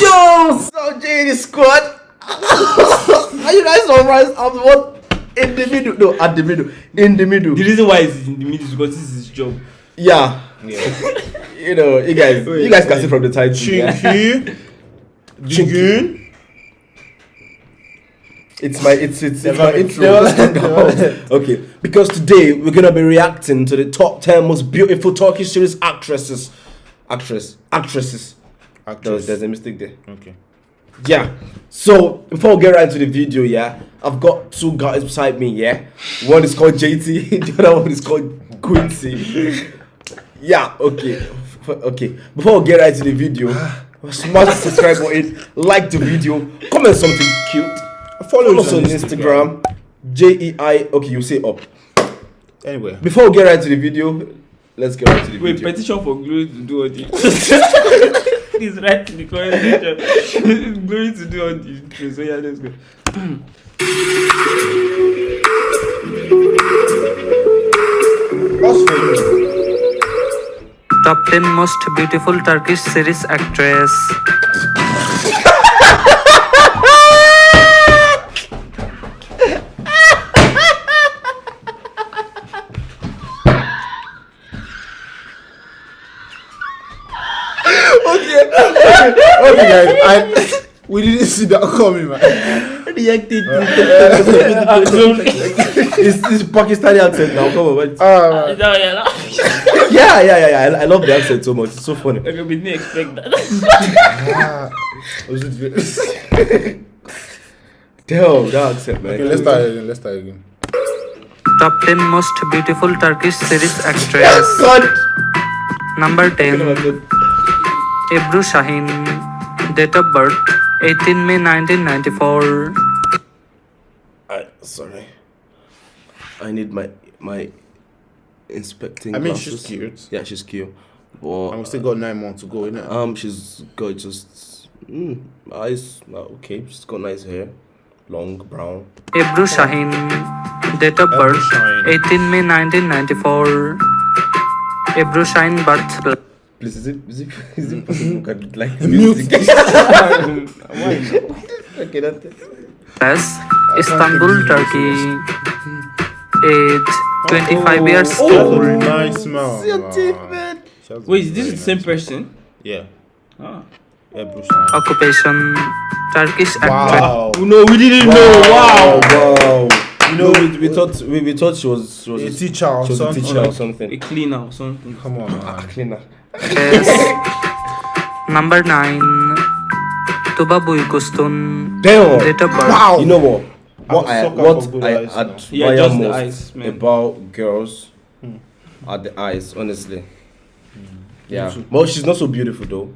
Yo, so JD squad. Are you guys surprised? I'm what in the middle? No, at the middle. In the middle. The reason why he's in the middle is because this is his job. Yeah. you know, you guys, oh, you guys can see from the title. Yeah. Chinky. Jigun. It's my it's it's, it's my intro. let- Let's never go. okay, because today we're gonna be reacting to the top ten most beautiful Turkish series actresses. Actress, actresses. There's, there's a mistake there. Okay. Yeah. So before we get right into the video, yeah, I've got two guys beside me. Yeah, one is called JT, the other one is called Quincy. yeah. Okay. Okay. Before we get right into the video, smash the subscribe button, like the video, comment something cute. Follow us on Instagram. J E I. Okay, you say up. Anyway. Before we get right to the video, let's get right to the Wait, video. petition for Glory to do all the. Please write in the comment section. Glory to do all the intro. So yeah, let's go. What's for you? Top 10 most beautiful Turkish series actress. Okay, guys. I, we didn't see that coming, man. Reacted. it's this Pakistani accent now. Come on, wait. Ah, man. yeah, yeah, yeah, yeah. I, I love the accent so much. It's so funny. Okay, we didn't expect that. Ah. Was it good? Damn, that accent, man. Okay, let's start again. Let's start again. Top 10 most beautiful Turkish series actress. God. Number 10 Ebru Shahin. Date of birth 18 May 1994. I, sorry. I need my my inspecting. I mean, glasses. she's cute. Yeah, she's cute. But And we still got nine months to go, innit? um, she's got just mm, eyes. uh, Okay, she's got nice hair, long brown. Ebru Shahin. Date of birth 18 May 1994. Ebru Shahin birth Please, is it is it is it possible we can like Mute. music? okay, that's it. Place, Istanbul, Turkey. Age 25 years That's a old. nice smile. See your man. teeth, man. She has a Wait, is this very the same person? Yeah. Ah. Yeah, Bruce. Occupation Turkish actress. Wow. No, we didn't know. Wow. wow. You know, we, we thought we, we thought she was she was A teacher or she was a something. teacher or A cleaner or something. Come on, man. Cleaner. Number 9 Tuba Büyüküstün. Damn. Date of birth. Wow. You know what? What I'm I a sucker what I admire Yeah, just most eyes, man. about girls Hmm. are the eyes, honestly. Hmm. Yeah. too. Well, she's not so beautiful though.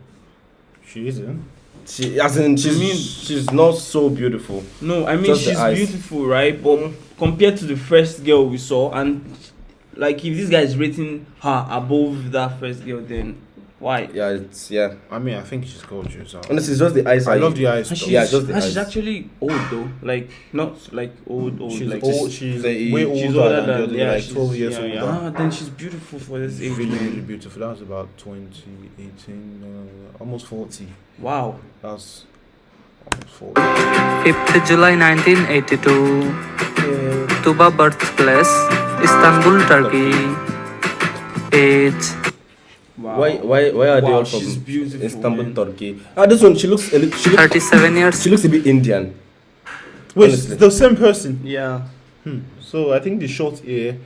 She isn't. She as in she's mean- she's not so beautiful. No, I mean Just she's beautiful, right? But compared to the first girl we saw, and like if this guy is rating her above that first girl, then why? Yeah, it's yeah. I mean, I think she's gorgeous. uh, Honestly, it's just the eyes. I love the eyes. And though. she's, Yeah, just the and she's actually old though, like not like old old. She's like old. She's, She's the- way older she's older than, the than other, yeah, like she's- 12 years yeah, older. yeah. Ah, then she's beautiful for this age. really, really beautiful. That was about 2018, uh, almost 40. Wow. That's almost 40. 5th July 1982. Tuba birthplace Istanbul, Turkey. Age Wow. Why why why are they all from beautiful, Istanbul, man. Turkey? Ah, this one she looks a li- she looks 37 years. she looks a bit Indian. Wait, Honestly. it's the same person. Yeah. Hmm. So I think the short hair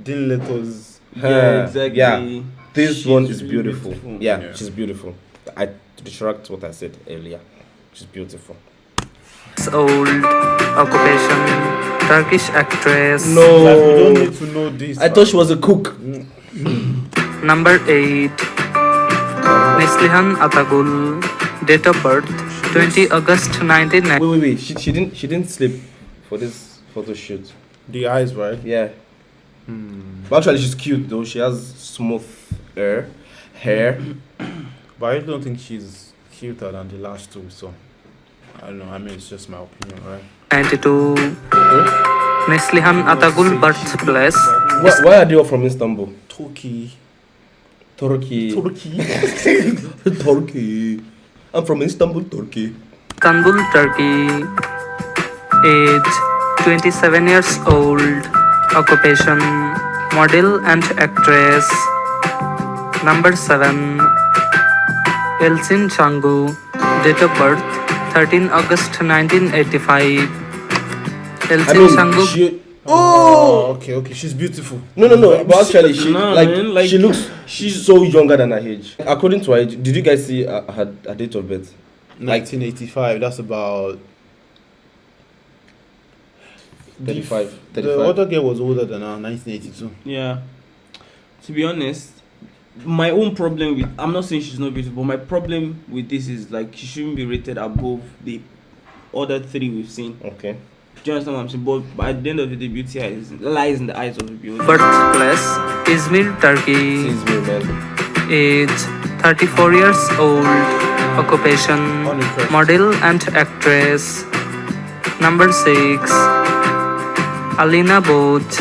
didn't let us. Yeah, exactly. Yeah, this She's one is beautiful. beautiful. Yeah, Yeah. she's beautiful. I retract what I said earlier. She's beautiful. It's old. Occupation Turkish actress. Like, we don't No, need to know this. I thought she was a cook. Mm. Number 8 Neslihan Atagul. Date of birth 20 August 1990. Wait, wait, wait. She, she didn't she didn't sleep for this photo shoot. the eyes, right? Yeah. Hmm. But actually, she's cute though. She has smooth hair, hair. But I don't think she's cuter than the last two. So I don't know. I mean, it's just my opinion, right? 92 hmm? Neslihan Atagul birthplace Why, why are they all from Istanbul? Turkey. Turkey. Turkey. Turkey. I'm from Istanbul, Turkey. Istanbul, Turkey. Age 27 years old. Occupation model and actress. Number 7. Elsin Changu. Date of birth 13 August 1985. Elsin I mean, Changu. she. Oh, okay, okay. She's beautiful. No, no, no. But actually, she Nah, like, man, like, she looks she's- so younger than her age. According to her age, did you guys see uh, her, her date of birth? 1985. That's about. 35, The other girl was older than her. 1982. Yeah. To be honest, my own problem with I'm not saying she's not beautiful, but my problem with this is like she shouldn't be rated above the other three we've seen. Okay. Do you understand what I'm saying? But at the end of the day, beauty is, lies in the eyes of the beauty. Birthplace Izmir, Turkey. Sees me, man. Age 34 years old. Occupation model and actress. Number 6. Alina Both.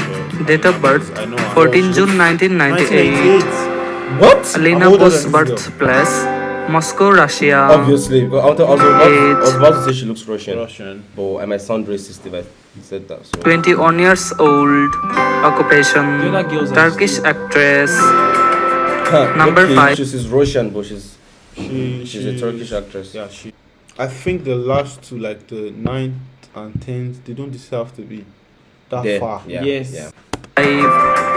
Date of birth I know her. 14 June 1998. 1988. What? I'm older Alina Both's than this girl. birthplace Moscow, Russia. Obviously, because I was, I, was about, I was about to say she looks Russian, Russian. but I might sound racist if I said that. So. 21 years old. Occupation The other girls Turkish still- actress. Huh, Number okay, five. She's Russian, but she's She, she's a Turkish actress. Yeah, she. I think the last two, like the ninth and tenth, they don't deserve to be that There, far. Yeah, Yes. Yeah. 5.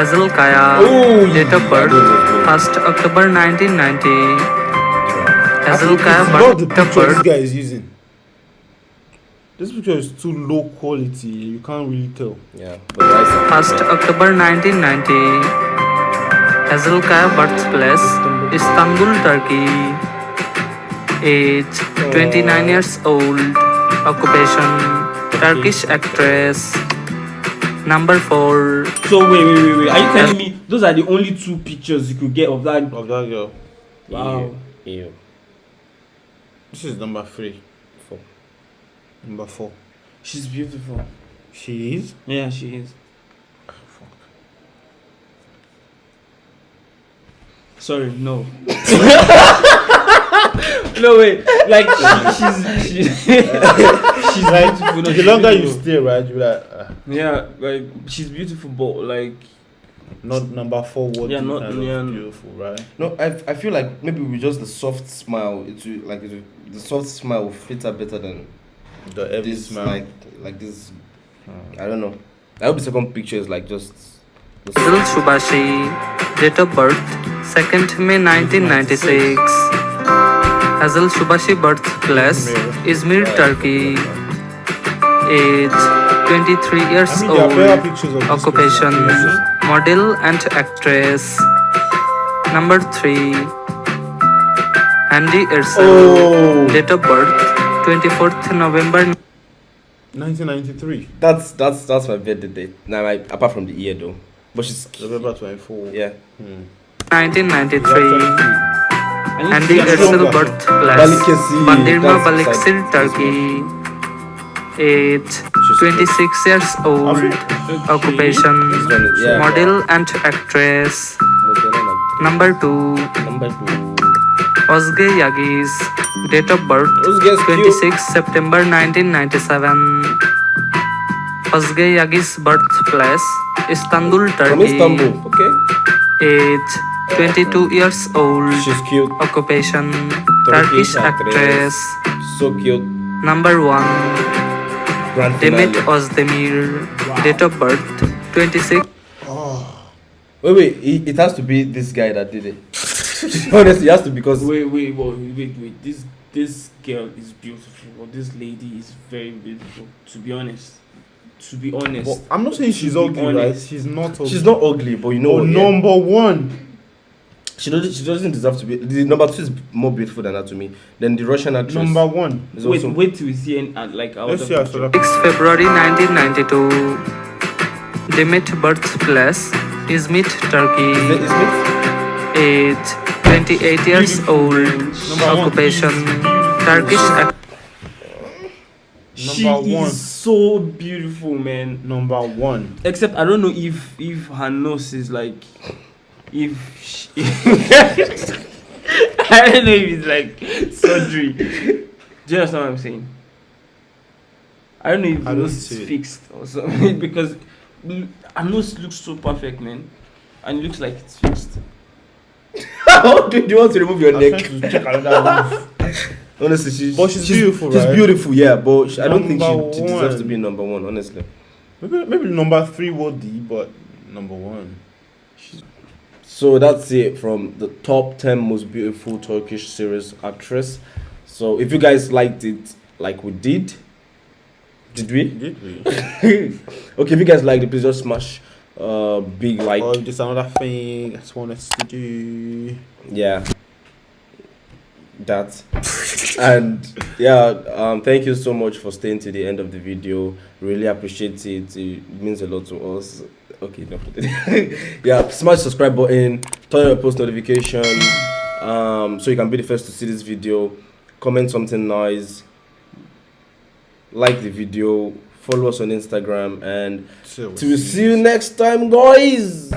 Hazel Kaya. Date of birth that was good. 1st October 1990. I Hazel think Kaya it's not the birth of this birth guy is using. This picture is too low quality. You can't really tell. Yeah, but the eyes are 1st October 1990. Hazel Kaya birthplace Istanbul, Turkey. Age 29 years old. Occupation Turkish actress. Number 4. So wait, wait, wait, wait. Are you telling me those are the only two pictures you could get of that? Of that girl. Wow. Ew. Ew. This is number three. Four. Number four. She's beautiful. She is. Yeah, she is. Sorry, no. no wait, like she, she's she's she's Like, beautiful. no, the she's longer you stay, right, you be like, uh, yeah, like she's beautiful, but like not number four. What Yeah, yeah, not- not kind yeah. beautiful, right? No, I, I feel like maybe with just the soft smile, it will, like it will, the soft smile will fit her better than The every this smile. like like this. I don't know. I hope the second picture is like just. The Hazel Shubashi. Date of birth 2nd May 1996. Hazel Shubashi birthplace Izmir, Turkey. Age 23 years I mean, there are better old. pictures of this Occupation model and actress. Number 3. Hande Ersel. oh, Date of birth 24th November 1993. that's that's that's my birthday date. Now, I, apart from the year though, but she's November 24. yeah. Hmm. 1993. I need to Hande see her Ersel younger. birthplace Balıkesir, Bandirma that's Balıkesir, beside Turkey. Age She's 26 years old. Okay. Occupation This one is- yeah. model and actress. Model like Number 2. number two. Ozge Yagis. Date of birth Those girls cute. 26 September 1997. Ozge Yagis birthplace Istanbul, From Turkey. Istanbul, okay? Age 22 years old. She's cute, Occupation Turkish Turkish actress. so cute. Number 1. Demet finale. Ozdemir. Date of birth 26 Oh. Wait, wait, it, it has to be this guy that did it. Honestly, it has to because Wait, wait, wait, wait, wait. This this girl is beautiful. Or this lady is very beautiful. To be honest, to be honest, But I'm not saying she's To be ugly, right? She's not ugly. she's not ugly, but you know, Oh, yeah, number one. She doesn't she doesn't deserve to be. The number two is more beautiful than that to me. Then the Russian actress Number one. is wait, also wait till we see an, uh, like our Let's see her 6 February 1992. Demet birthplace Izmit, Is it, Turkey. is it? Age 28 years old. Occupation Turkish actress. She Number one. is so beautiful, man. Number one. Except I don't know if if her nose is like if she, I don't know if it's like surgery. Do you understand what I'm saying? I don't know if I don't it's see it. fixed or something because I know it looks so perfect, man, and it looks like it's fixed. How do you want to remove your I'm neck? to check another. Honestly, she's, But she's beautiful, She's right? beautiful, yeah, but she, I don't think she, she deserves to be number one. Honestly. Maybe, maybe number three would be, but number one. So that's it from the top 10 most beautiful Turkish series actress. So if you guys liked it like we did, did we? Did we? okay, if you guys liked it, please just smash uh big like oh, just another thing I just want us to do. yeah that and yeah um thank you so much for staying to the end of the video really appreciate it it means a lot to us okay no yeah smash the subscribe button turn on your post notification um so you can be the first to see this video. Comment something nice. Like the video follow us on instagram and So we see you. next time guys